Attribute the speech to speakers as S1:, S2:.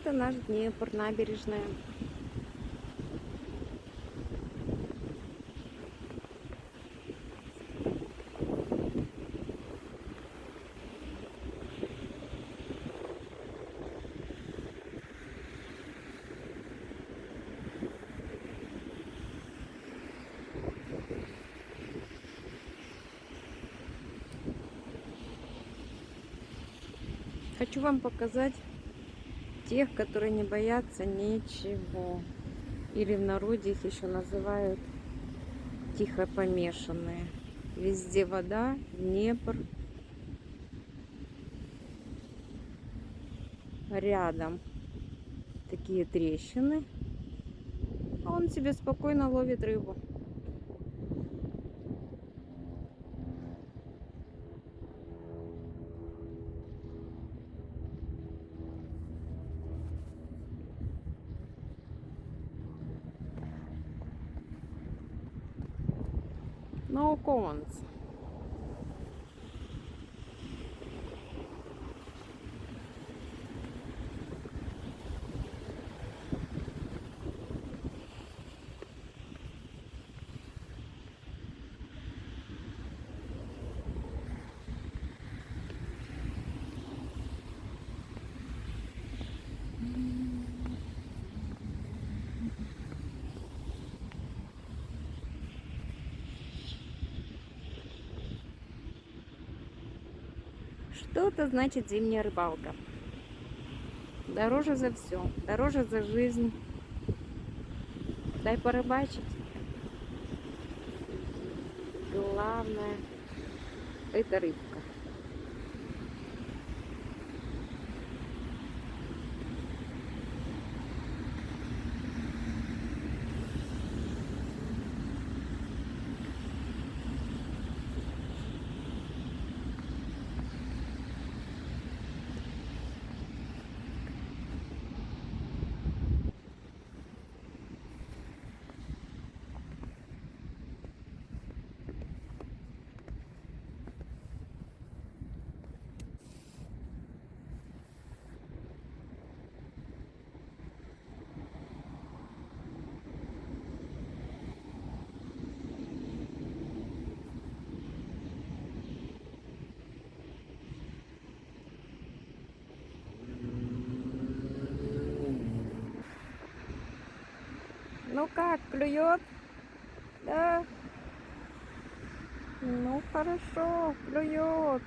S1: Это наш Днепр, набережная. Хочу вам показать тех, которые не боятся ничего. Или в народе их еще называют тихо помешанные. Везде вода, Днепр. Рядом такие трещины. А он себе спокойно ловит рыбу. No comments. Что это значит зимняя рыбалка? Дороже за все, дороже за жизнь. Дай порыбачить. Главное, это рыбка. Ну как, клюет? Да. Ну хорошо, клюет.